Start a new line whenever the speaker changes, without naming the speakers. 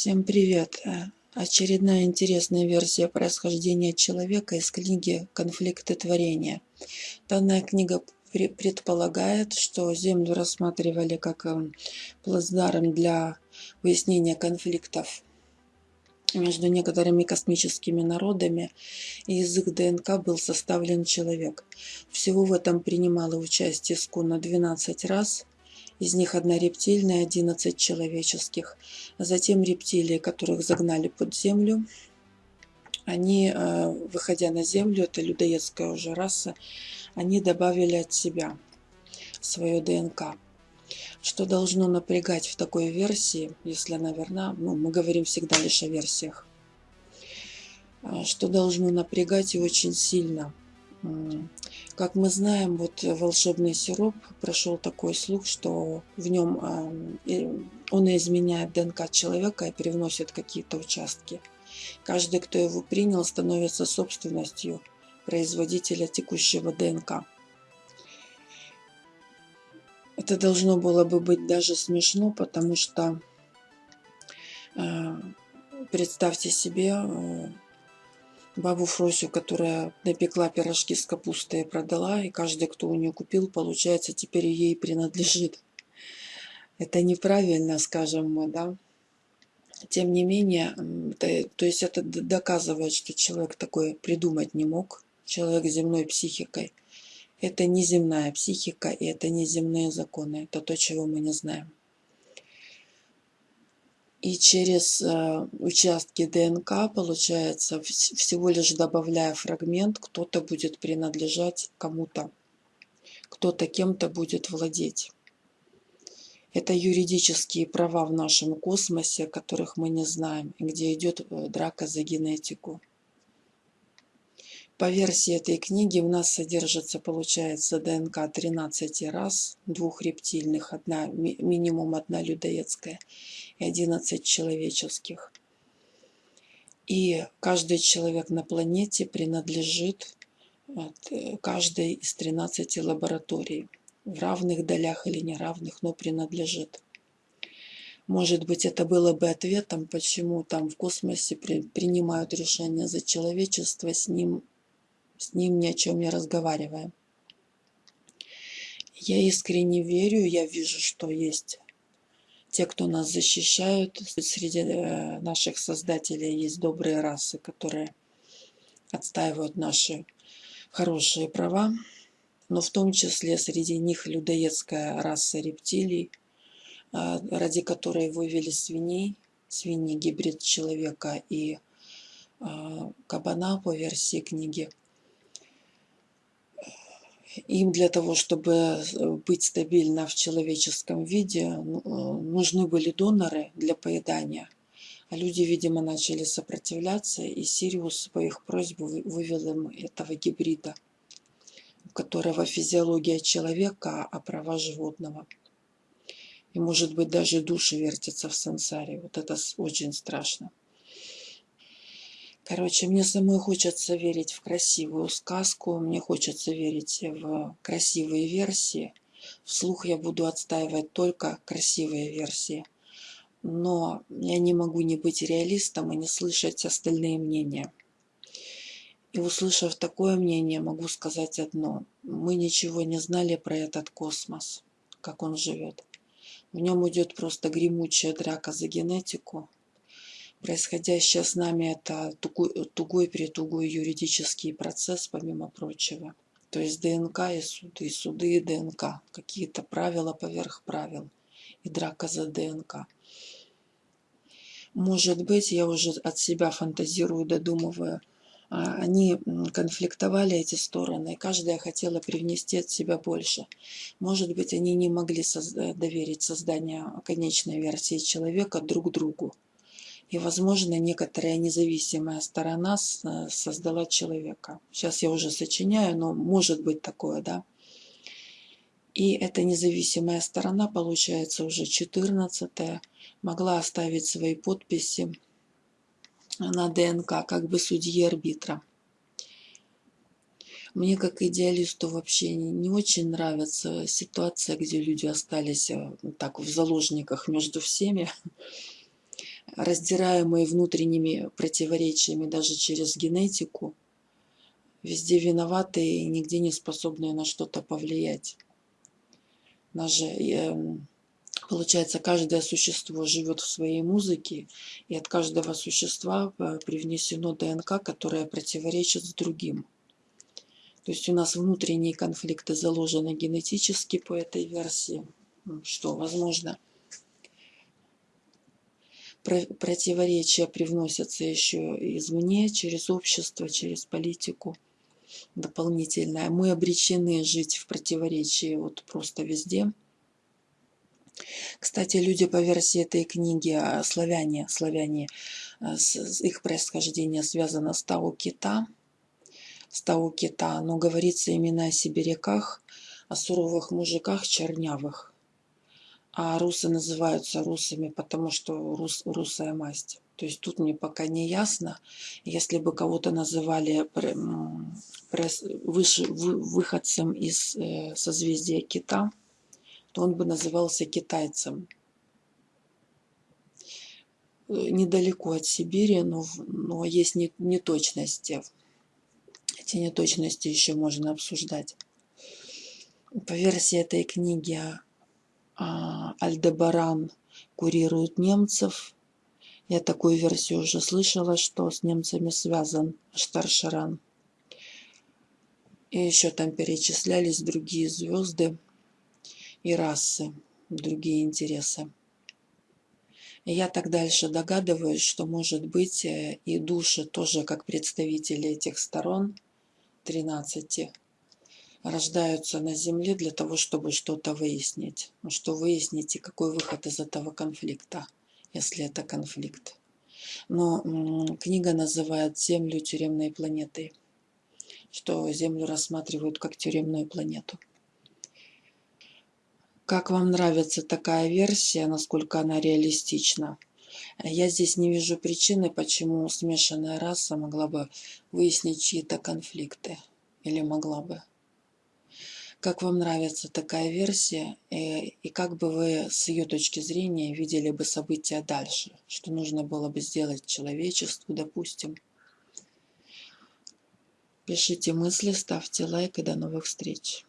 Всем привет! Э, очередная интересная версия происхождения человека из книги «Конфликты творения». Данная книга предполагает, что Землю рассматривали как эм, плацдарм для выяснения конфликтов между некоторыми космическими народами, и язык ДНК был составлен человек. Всего в этом принимало участие Скуна 12 раз, из них одна рептильная, 11 человеческих. Затем рептилии, которых загнали под землю, они, э, выходя на землю, это людоедская уже раса, они добавили от себя свое ДНК. Что должно напрягать в такой версии, если она верна, ну, мы говорим всегда лишь о версиях, э, что должно напрягать и очень сильно – как мы знаем, вот волшебный сироп прошел такой слух, что в нем он изменяет ДНК человека и привносит какие-то участки. Каждый, кто его принял, становится собственностью производителя текущего ДНК. Это должно было бы быть даже смешно, потому что э, представьте себе, э, бабу Фросю, которая напекла пирожки с капустой и продала, и каждый, кто у нее купил, получается, теперь ей принадлежит. Это неправильно, скажем мы, да. Тем не менее, то есть это доказывает, что человек такой придумать не мог, человек с земной психикой. Это не земная психика, и это не земные законы, это то, чего мы не знаем и через э, участки ДНК, получается, всего лишь добавляя фрагмент, кто-то будет принадлежать кому-то, кто-то кем-то будет владеть. Это юридические права в нашем космосе, которых мы не знаем, где идет э, драка за генетику. По версии этой книги у нас содержится, получается, ДНК 13 раз, двух рептильных, одна, минимум одна людоедская и 11 человеческих. И каждый человек на планете принадлежит э, каждой из 13 лабораторий. В равных долях или неравных, но принадлежит. Может быть, это было бы ответом, почему там в космосе при, принимают решения за человечество, с ним с ним ни о чем не разговаривая. Я искренне верю, я вижу, что есть те, кто нас защищают. Среди э, наших создателей есть добрые расы, которые отстаивают наши хорошие права. Но в том числе среди них людоедская раса рептилий, э, ради которой вывели свиней, свиньи гибрид человека и э, кабана по версии книги – им для того, чтобы э, быть стабильно в человеческом виде, ну, э, нужны были доноры для поедания. А люди, видимо, начали сопротивляться, и Сириус по их просьбе вывел им этого гибрида, у которого физиология человека, а права животного. И, может быть, даже души вертятся в сансаре. Вот это очень страшно. Короче, мне самой хочется верить в красивую сказку, мне хочется верить в красивые версии. Вслух я буду отстаивать только красивые версии. Но я не могу не быть реалистом и не слышать остальные мнения. И услышав такое мнение, могу сказать одно. Мы ничего не знали про этот космос, как он живет. В нем идет просто гремучая драка за генетику, Происходящее с нами это тугой-притугой юридический процесс, помимо прочего. То есть ДНК и суды, и суды и ДНК. Какие-то правила поверх правил. И драка за ДНК. Может быть, я уже от себя фантазирую, додумываю. А, они конфликтовали эти стороны, и каждая хотела привнести от себя больше. Может быть, они не могли доверить создание конечной версии человека друг другу. И, возможно, некоторая независимая сторона э, создала человека. Сейчас я уже сочиняю, но может быть такое, да. И эта независимая сторона, получается, уже 14 могла оставить свои подписи на ДНК, как бы судьи арбитра. Мне как идеалисту вообще не очень нравится ситуация, где люди остались э, так в заложниках между всеми. Раздираемые внутренними противоречиями даже через генетику, везде виноватые и нигде не способные на что-то повлиять. Даже, эм, получается, каждое существо живет в своей музыке, и от каждого существа э, привнесено ДНК, которое противоречит с другим. То есть у нас внутренние конфликты заложены генетически по этой версии, что возможно – противоречия привносятся еще извне, через общество, через политику дополнительное. Мы обречены жить в противоречии вот просто везде. Кстати, люди по версии этой книги, а, славяне, славяне, а, их происхождение связано с Тау Кита, с Тау Кита, но говорится именно о сибиряках, о суровых мужиках чернявых а русы называются русами, потому что рус, русая масть. То есть тут мне пока не ясно. Если бы кого-то называли выше, выходцем из э, созвездия кита, то он бы назывался китайцем. Э, недалеко от Сибири, но, но есть неточности. Эти неточности еще можно обсуждать. По версии этой книги Альдебаран курирует немцев. Я такую версию уже слышала, что с немцами связан Штаршаран. И еще там перечислялись другие звезды и расы, другие интересы. Я так дальше догадываюсь, что может быть э, и души тоже как представители этих сторон, 13, рождаются на Земле для того, чтобы что-то выяснить. Ну, что выяснить и какой выход из этого конфликта, если это конфликт. Но книга называет Землю тюремной планетой, что Землю рассматривают как тюремную планету. Как вам нравится такая версия, насколько она реалистична? Я здесь не вижу причины, почему смешанная раса могла бы выяснить чьи-то конфликты. Или могла бы. Как вам нравится такая версия э, и как бы вы с ее точки зрения видели бы события дальше? Что нужно было бы сделать человечеству, допустим? Пишите мысли, ставьте лайк и до новых встреч.